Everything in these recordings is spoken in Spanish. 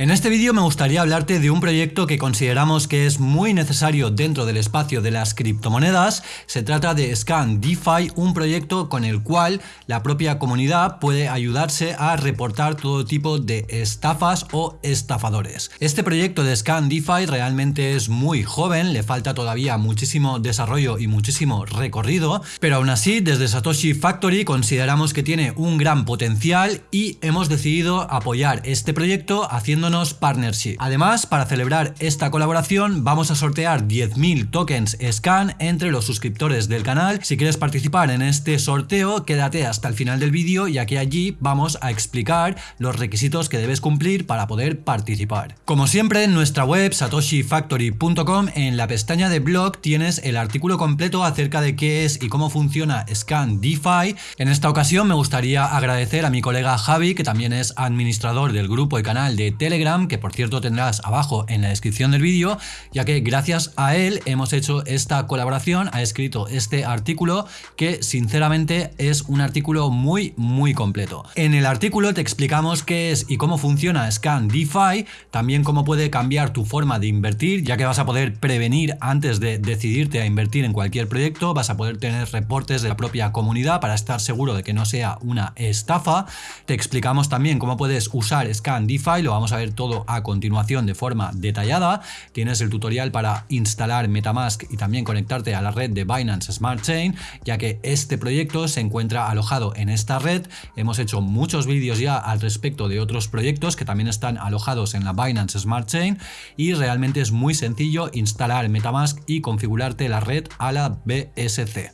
En este vídeo me gustaría hablarte de un proyecto que consideramos que es muy necesario dentro del espacio de las criptomonedas. Se trata de Scan DeFi, un proyecto con el cual la propia comunidad puede ayudarse a reportar todo tipo de estafas o estafadores. Este proyecto de Scan DeFi realmente es muy joven, le falta todavía muchísimo desarrollo y muchísimo recorrido, pero aún así desde Satoshi Factory consideramos que tiene un gran potencial y hemos decidido apoyar este proyecto haciendo partnership. Además, para celebrar esta colaboración vamos a sortear 10.000 tokens Scan entre los suscriptores del canal. Si quieres participar en este sorteo, quédate hasta el final del vídeo ya que allí vamos a explicar los requisitos que debes cumplir para poder participar. Como siempre, en nuestra web satoshifactory.com en la pestaña de blog tienes el artículo completo acerca de qué es y cómo funciona Scan DeFi. En esta ocasión me gustaría agradecer a mi colega Javi, que también es administrador del grupo y canal de Telegram que por cierto tendrás abajo en la descripción del vídeo, ya que gracias a él hemos hecho esta colaboración, ha escrito este artículo que sinceramente es un artículo muy muy completo. En el artículo te explicamos qué es y cómo funciona Scan DeFi, también cómo puede cambiar tu forma de invertir, ya que vas a poder prevenir antes de decidirte a invertir en cualquier proyecto, vas a poder tener reportes de la propia comunidad para estar seguro de que no sea una estafa. Te explicamos también cómo puedes usar Scan DeFi, lo vamos a ver todo a continuación de forma detallada. Tienes el tutorial para instalar Metamask y también conectarte a la red de Binance Smart Chain, ya que este proyecto se encuentra alojado en esta red. Hemos hecho muchos vídeos ya al respecto de otros proyectos que también están alojados en la Binance Smart Chain y realmente es muy sencillo instalar Metamask y configurarte la red a la BSC.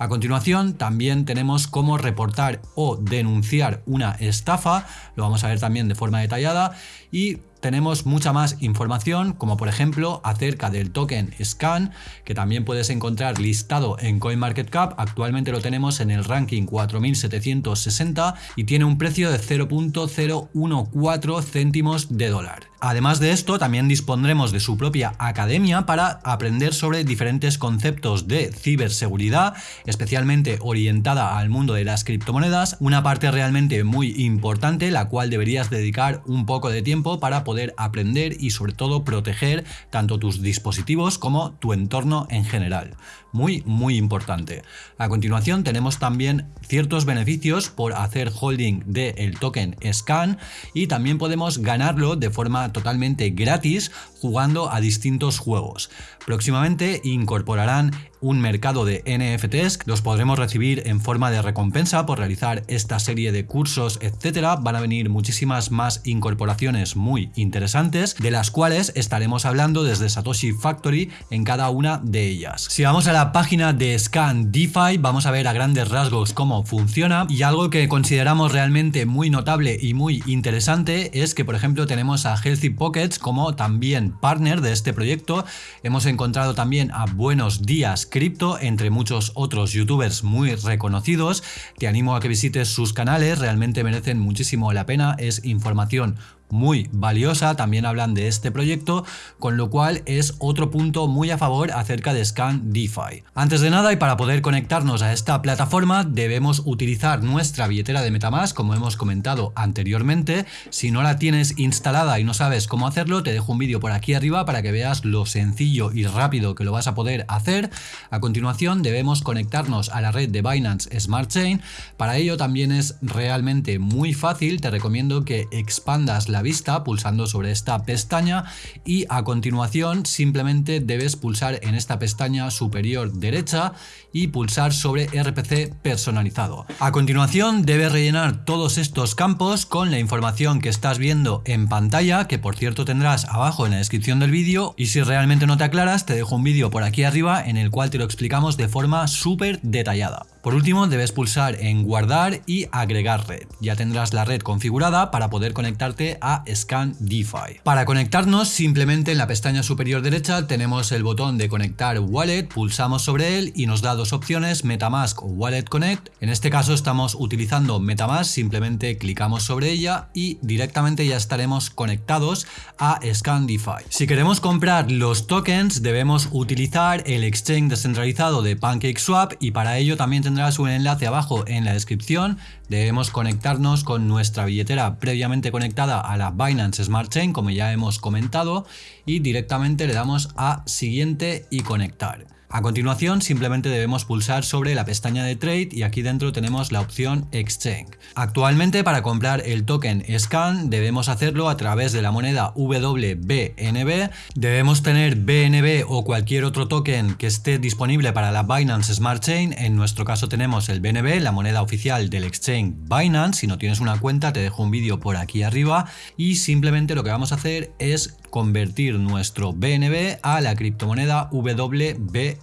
A continuación también tenemos cómo reportar o denunciar una estafa, lo vamos a ver también de forma detallada. Y tenemos mucha más información, como por ejemplo acerca del token SCAN, que también puedes encontrar listado en CoinMarketCap. Actualmente lo tenemos en el ranking 4760 y tiene un precio de 0.014 céntimos de dólar. Además de esto, también dispondremos de su propia academia para aprender sobre diferentes conceptos de ciberseguridad, especialmente orientada al mundo de las criptomonedas, una parte realmente muy importante, la cual deberías dedicar un poco de tiempo para poder aprender y sobre todo proteger tanto tus dispositivos como tu entorno en general. Muy, muy importante. A continuación tenemos también ciertos beneficios por hacer holding del token SCAN y también podemos ganarlo de forma totalmente gratis jugando a distintos juegos. Próximamente incorporarán un mercado de NFTs, los podremos recibir en forma de recompensa por realizar esta serie de cursos, etcétera. Van a venir muchísimas más incorporaciones muy interesantes, de las cuales estaremos hablando desde Satoshi Factory en cada una de ellas. Si vamos a la página de Scan DeFi, vamos a ver a grandes rasgos cómo funciona y algo que consideramos realmente muy notable y muy interesante es que, por ejemplo, tenemos a Healthy Pockets como también partner de este proyecto. Hemos encontrado también a Buenos Días cripto, entre muchos otros youtubers muy reconocidos. Te animo a que visites sus canales, realmente merecen muchísimo la pena, es información muy valiosa, también hablan de este proyecto, con lo cual es otro punto muy a favor acerca de Scan DeFi. Antes de nada y para poder conectarnos a esta plataforma debemos utilizar nuestra billetera de Metamask como hemos comentado anteriormente, si no la tienes instalada y no sabes cómo hacerlo te dejo un vídeo por aquí arriba para que veas lo sencillo y rápido que lo vas a poder hacer. A continuación debemos conectarnos a la red de Binance Smart Chain, para ello también es realmente muy fácil, te recomiendo que expandas la vista pulsando sobre esta pestaña y a continuación simplemente debes pulsar en esta pestaña superior derecha y pulsar sobre RPC personalizado. A continuación debes rellenar todos estos campos con la información que estás viendo en pantalla que por cierto tendrás abajo en la descripción del vídeo y si realmente no te aclaras te dejo un vídeo por aquí arriba en el cual te lo explicamos de forma súper detallada. Por último, debes pulsar en guardar y agregar red. Ya tendrás la red configurada para poder conectarte a Scan DeFi. Para conectarnos, simplemente en la pestaña superior derecha tenemos el botón de conectar wallet, pulsamos sobre él y nos da dos opciones, Metamask o Wallet Connect. En este caso estamos utilizando Metamask, simplemente clicamos sobre ella y directamente ya estaremos conectados a Scan DeFi. Si queremos comprar los tokens, debemos utilizar el exchange descentralizado de PancakeSwap y para ello también tendrás un enlace abajo en la descripción. Debemos conectarnos con nuestra billetera previamente conectada a la Binance Smart Chain, como ya hemos comentado, y directamente le damos a siguiente y conectar. A continuación simplemente debemos pulsar sobre la pestaña de Trade y aquí dentro tenemos la opción Exchange. Actualmente para comprar el token SCAN debemos hacerlo a través de la moneda WBNB. Debemos tener BNB o cualquier otro token que esté disponible para la Binance Smart Chain. En nuestro caso tenemos el BNB, la moneda oficial del exchange Binance. Si no tienes una cuenta te dejo un vídeo por aquí arriba y simplemente lo que vamos a hacer es convertir nuestro BNB a la criptomoneda WBNB.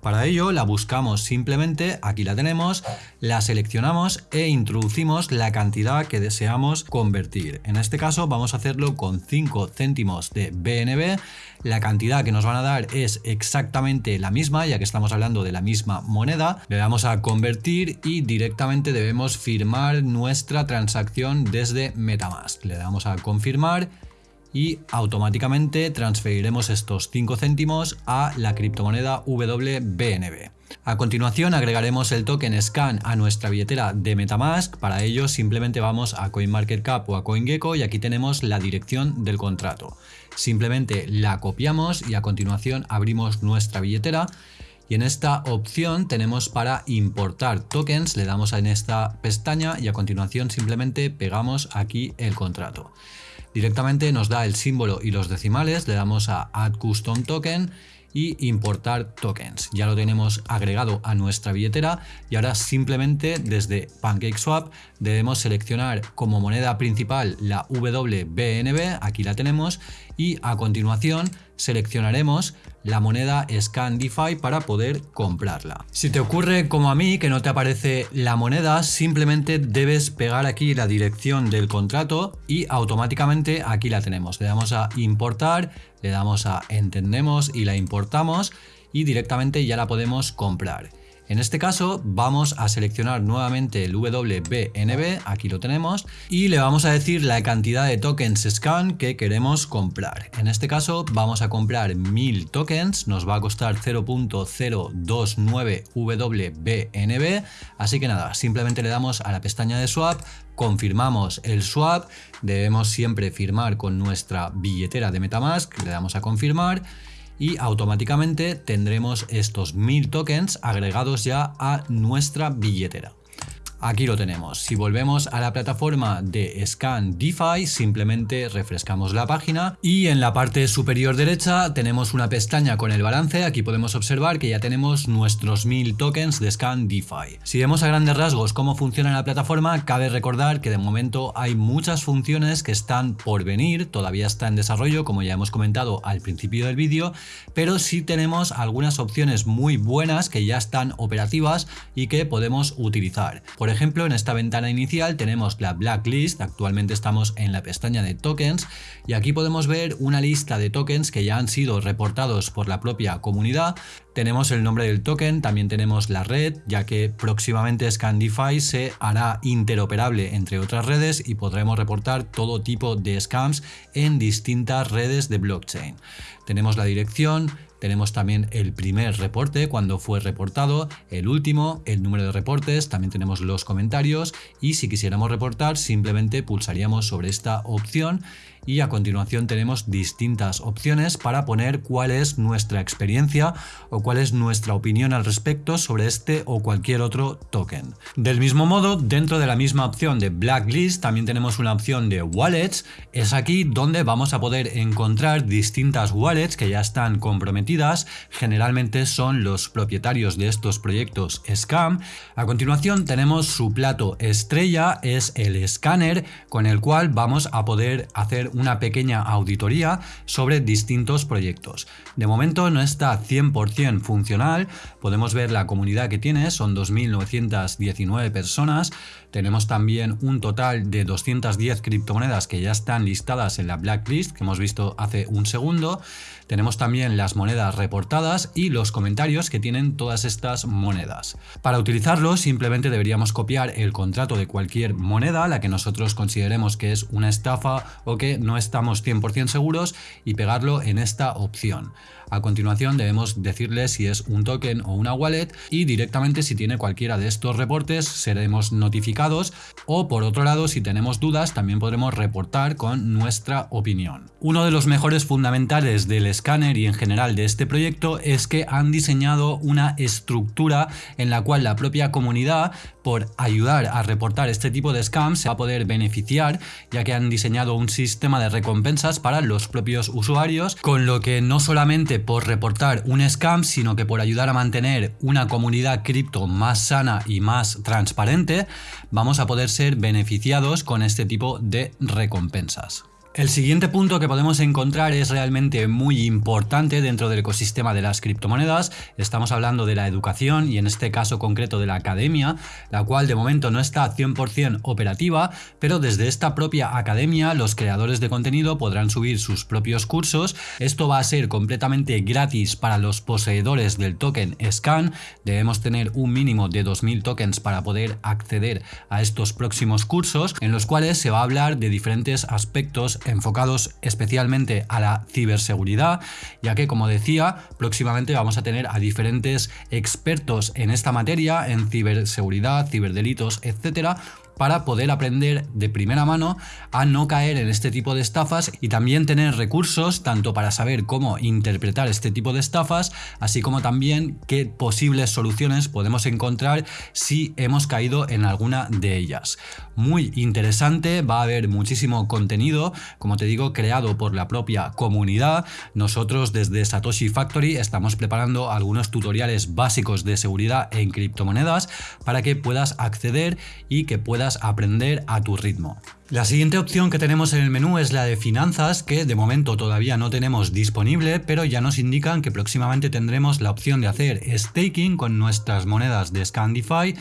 Para ello la buscamos simplemente, aquí la tenemos, la seleccionamos e introducimos la cantidad que deseamos convertir. En este caso vamos a hacerlo con 5 céntimos de BNB. La cantidad que nos van a dar es exactamente la misma, ya que estamos hablando de la misma moneda. Le damos a convertir y directamente debemos firmar nuestra transacción desde Metamask. Le damos a confirmar y automáticamente transferiremos estos 5 céntimos a la criptomoneda WBNB. A continuación agregaremos el token SCAN a nuestra billetera de Metamask, para ello simplemente vamos a CoinMarketCap o a CoinGecko y aquí tenemos la dirección del contrato. Simplemente la copiamos y a continuación abrimos nuestra billetera y en esta opción tenemos para importar tokens, le damos en esta pestaña y a continuación simplemente pegamos aquí el contrato. Directamente nos da el símbolo y los decimales, le damos a Add Custom Token y importar tokens. Ya lo tenemos agregado a nuestra billetera y ahora simplemente desde PancakeSwap debemos seleccionar como moneda principal la WBNB, aquí la tenemos, y a continuación seleccionaremos la moneda Scan DeFi para poder comprarla. Si te ocurre como a mí que no te aparece la moneda, simplemente debes pegar aquí la dirección del contrato y automáticamente aquí la tenemos. Le damos a importar, le damos a entendemos y la importamos y directamente ya la podemos comprar. En este caso vamos a seleccionar nuevamente el WBNB, aquí lo tenemos, y le vamos a decir la cantidad de tokens scan que queremos comprar. En este caso vamos a comprar 1000 tokens, nos va a costar 0.029 WBNB, así que nada, simplemente le damos a la pestaña de swap, confirmamos el swap, debemos siempre firmar con nuestra billetera de Metamask, le damos a confirmar y automáticamente tendremos estos 1000 tokens agregados ya a nuestra billetera. Aquí lo tenemos. Si volvemos a la plataforma de Scan DeFi, simplemente refrescamos la página y en la parte superior derecha tenemos una pestaña con el balance. Aquí podemos observar que ya tenemos nuestros 1000 tokens de Scan DeFi. Si vemos a grandes rasgos cómo funciona la plataforma, cabe recordar que de momento hay muchas funciones que están por venir, todavía está en desarrollo, como ya hemos comentado al principio del vídeo, pero sí tenemos algunas opciones muy buenas que ya están operativas y que podemos utilizar. Por ejemplo, en esta ventana inicial tenemos la blacklist, actualmente estamos en la pestaña de tokens y aquí podemos ver una lista de tokens que ya han sido reportados por la propia comunidad. Tenemos el nombre del token, también tenemos la red, ya que próximamente Scandify se hará interoperable entre otras redes y podremos reportar todo tipo de scams en distintas redes de blockchain. Tenemos la dirección, tenemos también el primer reporte, cuando fue reportado, el último, el número de reportes, también tenemos los comentarios y si quisiéramos reportar simplemente pulsaríamos sobre esta opción y a continuación tenemos distintas opciones para poner cuál es nuestra experiencia o cuál es nuestra opinión al respecto sobre este o cualquier otro token. Del mismo modo, dentro de la misma opción de Blacklist también tenemos una opción de Wallets. Es aquí donde vamos a poder encontrar distintas wallets que ya están comprometidas. Generalmente son los propietarios de estos proyectos Scam. A continuación tenemos su plato estrella, es el escáner con el cual vamos a poder hacer una pequeña auditoría sobre distintos proyectos. De momento no está 100% funcional, podemos ver la comunidad que tiene, son 2.919 personas, tenemos también un total de 210 criptomonedas que ya están listadas en la blacklist que hemos visto hace un segundo, tenemos también las monedas reportadas y los comentarios que tienen todas estas monedas. Para utilizarlo simplemente deberíamos copiar el contrato de cualquier moneda, la que nosotros consideremos que es una estafa o que no estamos 100% seguros y pegarlo en esta opción. A continuación debemos decirle si es un token o una wallet y directamente si tiene cualquiera de estos reportes seremos notificados o por otro lado si tenemos dudas también podremos reportar con nuestra opinión. Uno de los mejores fundamentales del escáner y en general de este proyecto es que han diseñado una estructura en la cual la propia comunidad por ayudar a reportar este tipo de scams se va a poder beneficiar ya que han diseñado un sistema de recompensas para los propios usuarios con lo que no solamente por reportar un scam sino que por ayudar a mantener una comunidad cripto más sana y más transparente vamos a poder ser beneficiados con este tipo de recompensas. El siguiente punto que podemos encontrar es realmente muy importante dentro del ecosistema de las criptomonedas. Estamos hablando de la educación y en este caso concreto de la academia, la cual de momento no está 100% operativa, pero desde esta propia academia los creadores de contenido podrán subir sus propios cursos. Esto va a ser completamente gratis para los poseedores del token SCAN. Debemos tener un mínimo de 2.000 tokens para poder acceder a estos próximos cursos, en los cuales se va a hablar de diferentes aspectos enfocados especialmente a la ciberseguridad, ya que como decía, próximamente vamos a tener a diferentes expertos en esta materia, en ciberseguridad, ciberdelitos, etcétera, para poder aprender de primera mano a no caer en este tipo de estafas y también tener recursos tanto para saber cómo interpretar este tipo de estafas, así como también qué posibles soluciones podemos encontrar si hemos caído en alguna de ellas. Muy interesante, va a haber muchísimo contenido, como te digo, creado por la propia comunidad. Nosotros desde Satoshi Factory estamos preparando algunos tutoriales básicos de seguridad en criptomonedas para que puedas acceder y que puedas aprender a tu ritmo. La siguiente opción que tenemos en el menú es la de finanzas, que de momento todavía no tenemos disponible, pero ya nos indican que próximamente tendremos la opción de hacer staking con nuestras monedas de Scandify,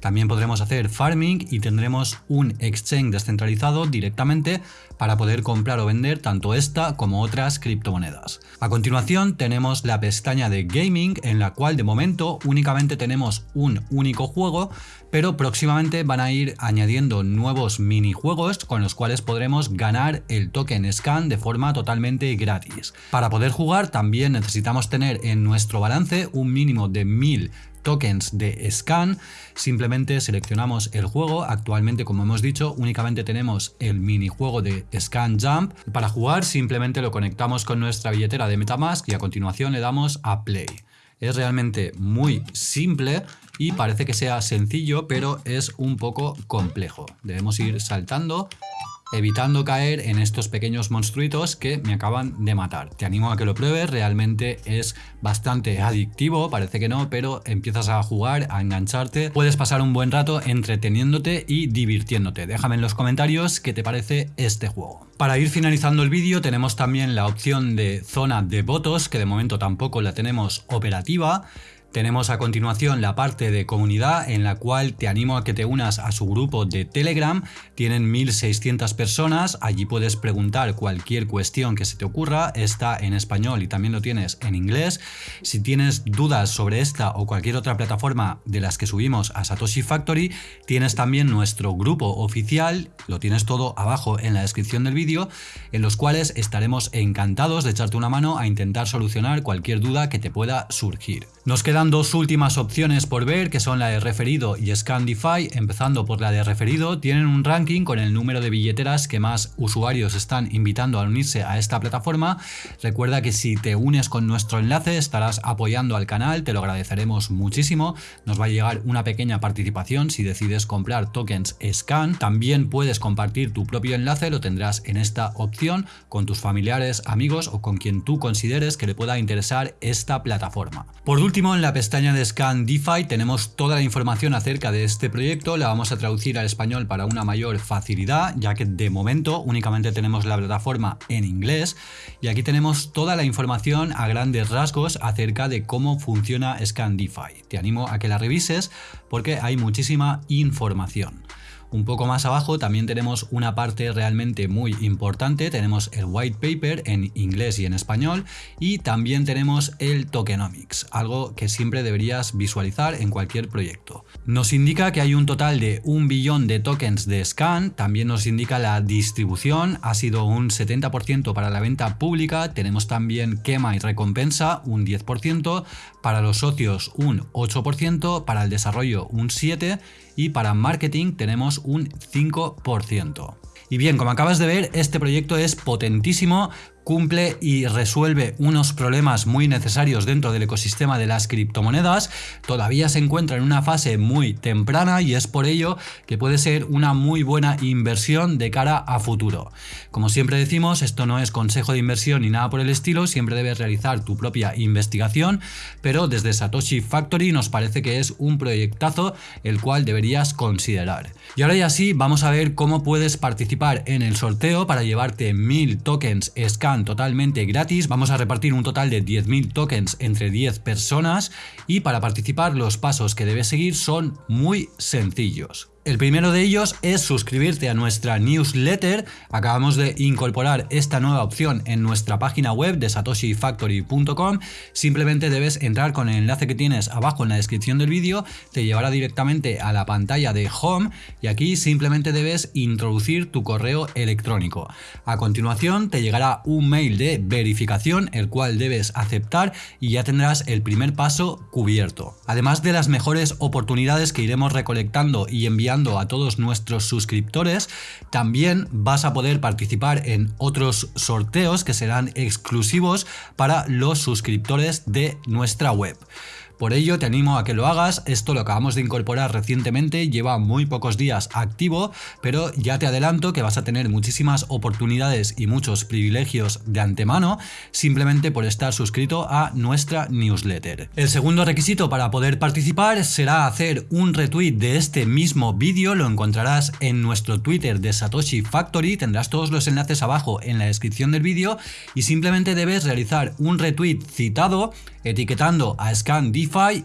también podremos hacer farming y tendremos un exchange descentralizado directamente para poder comprar o vender tanto esta como otras criptomonedas. A continuación tenemos la pestaña de gaming en la cual de momento únicamente tenemos un único juego pero próximamente van a ir añadiendo nuevos minijuegos con los cuales podremos ganar el token scan de forma totalmente gratis. Para poder jugar también necesitamos tener en nuestro balance un mínimo de 1000 tokens de scan, simplemente seleccionamos el juego, actualmente como hemos dicho únicamente tenemos el minijuego de scan jump, para jugar simplemente lo conectamos con nuestra billetera de Metamask y a continuación le damos a play. Es realmente muy simple y parece que sea sencillo pero es un poco complejo, debemos ir saltando evitando caer en estos pequeños monstruitos que me acaban de matar. Te animo a que lo pruebes, realmente es bastante adictivo, parece que no, pero empiezas a jugar, a engancharte, puedes pasar un buen rato entreteniéndote y divirtiéndote. Déjame en los comentarios qué te parece este juego. Para ir finalizando el vídeo tenemos también la opción de zona de votos, que de momento tampoco la tenemos operativa, tenemos a continuación la parte de comunidad en la cual te animo a que te unas a su grupo de Telegram. Tienen 1600 personas, allí puedes preguntar cualquier cuestión que se te ocurra, está en español y también lo tienes en inglés. Si tienes dudas sobre esta o cualquier otra plataforma de las que subimos a Satoshi Factory, tienes también nuestro grupo oficial, lo tienes todo abajo en la descripción del vídeo, en los cuales estaremos encantados de echarte una mano a intentar solucionar cualquier duda que te pueda surgir. Nos queda dos últimas opciones por ver, que son la de referido y Scandify. Empezando por la de referido, tienen un ranking con el número de billeteras que más usuarios están invitando a unirse a esta plataforma. Recuerda que si te unes con nuestro enlace estarás apoyando al canal, te lo agradeceremos muchísimo. Nos va a llegar una pequeña participación si decides comprar tokens Scan. También puedes compartir tu propio enlace, lo tendrás en esta opción con tus familiares, amigos o con quien tú consideres que le pueda interesar esta plataforma. Por último, en la pestaña de Scan DeFi tenemos toda la información acerca de este proyecto, la vamos a traducir al español para una mayor facilidad, ya que de momento únicamente tenemos la plataforma en inglés y aquí tenemos toda la información a grandes rasgos acerca de cómo funciona Scan DeFi. Te animo a que la revises porque hay muchísima información. Un poco más abajo también tenemos una parte realmente muy importante, tenemos el white paper en inglés y en español. Y también tenemos el tokenomics, algo que siempre deberías visualizar en cualquier proyecto. Nos indica que hay un total de un billón de tokens de scan, también nos indica la distribución, ha sido un 70% para la venta pública, tenemos también quema y recompensa un 10%, para los socios un 8%, para el desarrollo un 7% y para marketing tenemos un 5%. Y bien, como acabas de ver, este proyecto es potentísimo, cumple y resuelve unos problemas muy necesarios dentro del ecosistema de las criptomonedas, todavía se encuentra en una fase muy temprana y es por ello que puede ser una muy buena inversión de cara a futuro. Como siempre decimos, esto no es consejo de inversión ni nada por el estilo, siempre debes realizar tu propia investigación, pero desde Satoshi Factory nos parece que es un proyectazo el cual deberías considerar. Y ahora ya sí, vamos a ver cómo puedes participar en el sorteo para llevarte 1000 tokens scan totalmente gratis. Vamos a repartir un total de 10.000 tokens entre 10 personas y para participar los pasos que debes seguir son muy sencillos. El primero de ellos es suscribirte a nuestra newsletter. Acabamos de incorporar esta nueva opción en nuestra página web de satoshifactory.com. Simplemente debes entrar con el enlace que tienes abajo en la descripción del vídeo, te llevará directamente a la pantalla de Home y aquí simplemente debes introducir tu correo electrónico. A continuación te llegará un mail de verificación el cual debes aceptar y ya tendrás el primer paso cubierto. Además de las mejores oportunidades que iremos recolectando y enviando a todos nuestros suscriptores, también vas a poder participar en otros sorteos que serán exclusivos para los suscriptores de nuestra web. Por ello te animo a que lo hagas, esto lo acabamos de incorporar recientemente, lleva muy pocos días activo, pero ya te adelanto que vas a tener muchísimas oportunidades y muchos privilegios de antemano simplemente por estar suscrito a nuestra newsletter. El segundo requisito para poder participar será hacer un retweet de este mismo vídeo, lo encontrarás en nuestro Twitter de Satoshi Factory, tendrás todos los enlaces abajo en la descripción del vídeo y simplemente debes realizar un retweet citado etiquetando a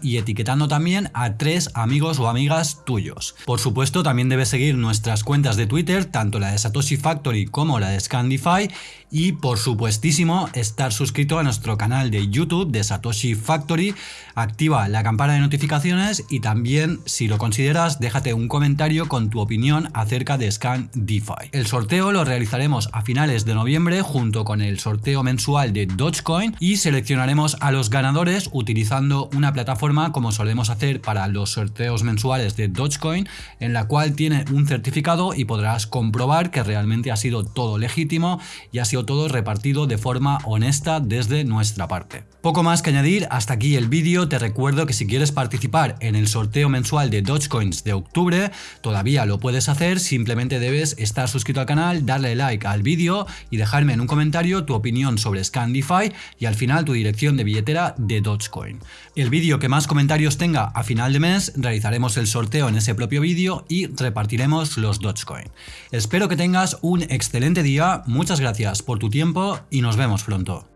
Y etiquetando también a tres amigos o amigas tuyos. Por supuesto también debes seguir nuestras cuentas de Twitter, tanto la de Satoshi Factory como la de Scandify y por supuestísimo estar suscrito a nuestro canal de YouTube de Satoshi Factory, activa la campana de notificaciones y también si lo consideras déjate un comentario con tu opinión acerca de Scan DeFi. El sorteo lo realizaremos a finales de noviembre junto con el sorteo mensual de Dogecoin y seleccionaremos a los ganadores utilizando una plataforma como solemos hacer para los sorteos mensuales de Dogecoin en la cual tiene un certificado y podrás comprobar que realmente ha sido todo legítimo y ha todo repartido de forma honesta desde nuestra parte. Poco más que añadir, hasta aquí el vídeo, te recuerdo que si quieres participar en el sorteo mensual de Dogecoins de octubre, todavía lo puedes hacer, simplemente debes estar suscrito al canal, darle like al vídeo y dejarme en un comentario tu opinión sobre Scandify y al final tu dirección de billetera de Dogecoin. El vídeo que más comentarios tenga a final de mes, realizaremos el sorteo en ese propio vídeo y repartiremos los Dogecoin. Espero que tengas un excelente día, muchas gracias por tu tiempo y nos vemos pronto.